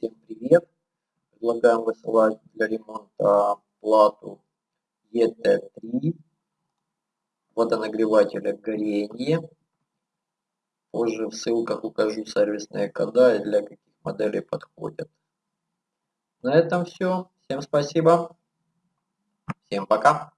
всем привет. Предлагаем высылать для ремонта плату ET3 водонагревателя горение. Позже в ссылках укажу сервисные кода и для каких моделей подходят. На этом все. Всем спасибо. Всем пока.